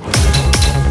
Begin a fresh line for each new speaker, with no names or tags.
Bye.